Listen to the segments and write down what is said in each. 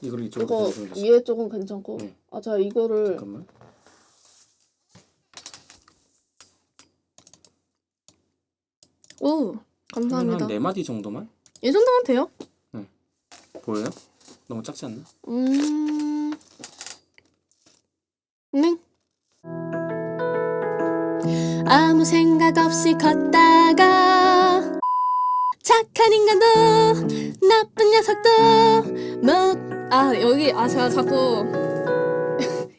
이거를 이쪽으로 이거 위에 쪽은 괜찮고 네. 아 제가 이거를 잠깐만. 오 감사합니다 한네 마디 정도만 이 정도면 돼요? 보여요? 너무 작지 않나? 음... 네 아무 생각 없이 걷다가 착한 인간도 나쁜 녀석도 뭐 아 여기 아 제가 자꾸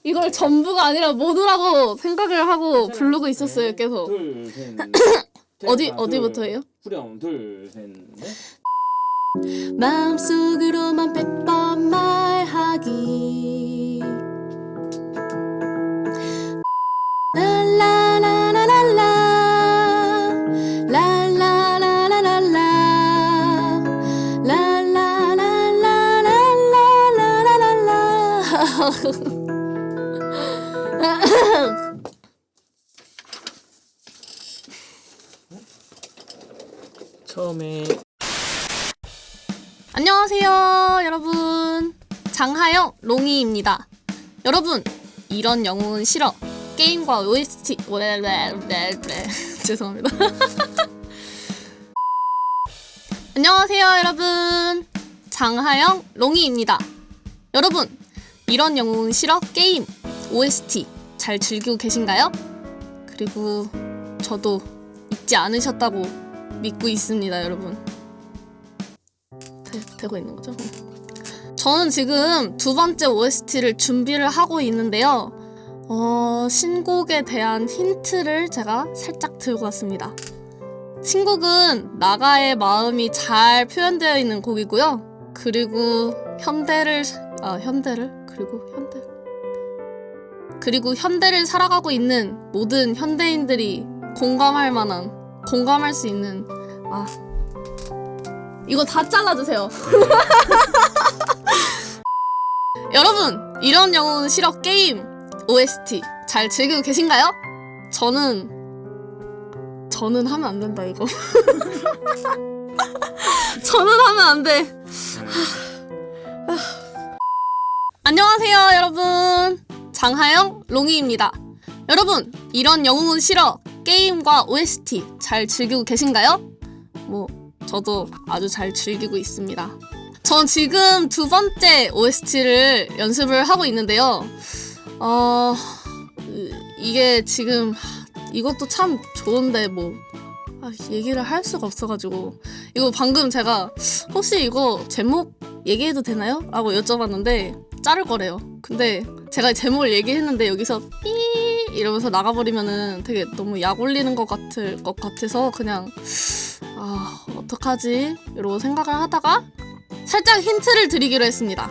이걸 전부가 아니라 모두라고 생각을 하고 부르고 있었어요 계속 둘, 셋, 넷. 어디 어디부터예요? 둘, 후렴 둘, 셋, 넷. 마음속으로만 백번 말하기 처음에 안녕하세요, 여러분. 장하영 롱이입니다. 여러분, 이런 영웅은 싫어. 게임과 OST. 죄송합니다. 안녕하세요, 여러분. 장하영 롱이입니다. 여러분, 이런 영웅은 싫어. 게임, OST 잘 즐기고 계신가요? 그리고 저도 잊지 않으셨다고 믿고 있습니다, 여러분. 되, 되고 있는 거죠? 저는 지금 두 번째 OST를 준비를 하고 있는데요. 어, 신곡에 대한 힌트를 제가 살짝 들고 왔습니다. 신곡은 나가의 마음이 잘 표현되어 있는 곡이고요. 그리고 현대를 아 현대를 그리고 현대 그리고 현대를 살아가고 있는 모든 현대인들이 공감할 만한 공감할 수 있는 아 이거 다 잘라주세요. 여러분, 이런 영웅은 싫어 게임 OST 잘 즐기고 계신가요? 저는 저는 하면 안 된다 이거. 저는 하면 안 돼. 안녕하세요, 여러분. 장하영 롱이입니다. 여러분, 이런 영웅은 싫어 게임과 OST 잘 즐기고 계신가요? 뭐 저도 아주 잘 즐기고 있습니다. 전 지금 두 번째 OST를 연습을 하고 있는데요. 어, 으, 이게 지금 이것도 참 좋은데 뭐 아, 얘기를 할 수가 없어가지고 이거 방금 제가 혹시 이거 제목 얘기해도 되나요? 라고 여쭤봤는데 자를 거래요. 근데 제가 제목을 얘기했는데 여기서 삐 이러면서 나가버리면은 되게 너무 약 올리는 것 같을 것 같아서 그냥 아 어떡하지 이러고 생각을 하다가 살짝 힌트를 드리기로 했습니다.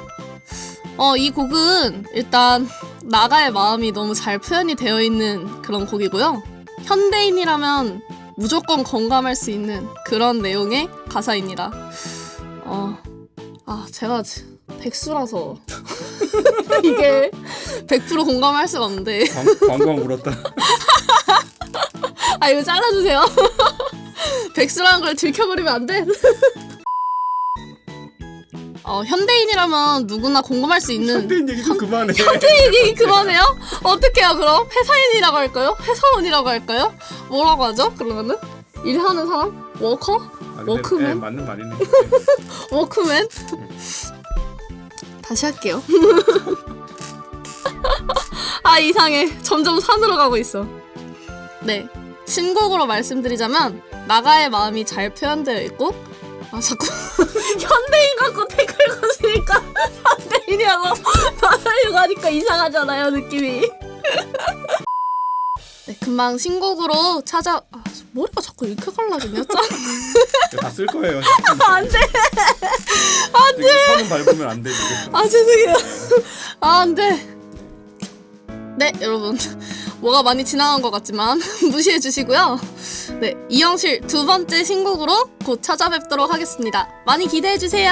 어 이 곡은 일단 나가의 마음이 너무 잘 표현이 되어 있는 그런 곡이고요. 현대인이라면 무조건 공감할 수 있는 그런 내용의 가사입니다. 어, 아 제가 지- 백수라서 이게 100% 공감할 수가 없는데 광광 울었다. 아 이거 잘라주세요. 백수라는 걸 들켜버리면 안 돼. 어, 현대인이라면 누구나 공감할 수 있는 현대인 얘기 좀 그만해. 현대인 얘기 그만해요? 어떻게요 그럼? 회사인이라고 할까요? 회사원이라고 할까요? 뭐라고 하죠? 그러면은? 일하는 사람? 워커? 아, 근데, 워크맨? 예, 맞는 말이네. 워크맨? 다시 할게요. 아 이상해. 점점 산으로 가고 있어. 네. 신곡으로 말씀드리자면 나가의 마음이 잘 표현되어 있고 아 자꾸 현대인 갖고 댓글 거시니까 현대인이라고 말하려고 하니까 이상하잖아요 느낌이. 네 금방 신곡으로 찾아 아 머리가 자꾸 이렇게 갈라지냐 짠. 다쓸 거예요. 안 돼. 안 돼. 선은 밟으면 안 돼. 아 죄송해요. 아 안 돼. 네 여러분 뭐가 많이 지나간 것 같지만 무시해 주시고요. 네 이영실 두 번째 신곡으로 곧 찾아뵙도록 하겠습니다. 많이 기대해 주세요.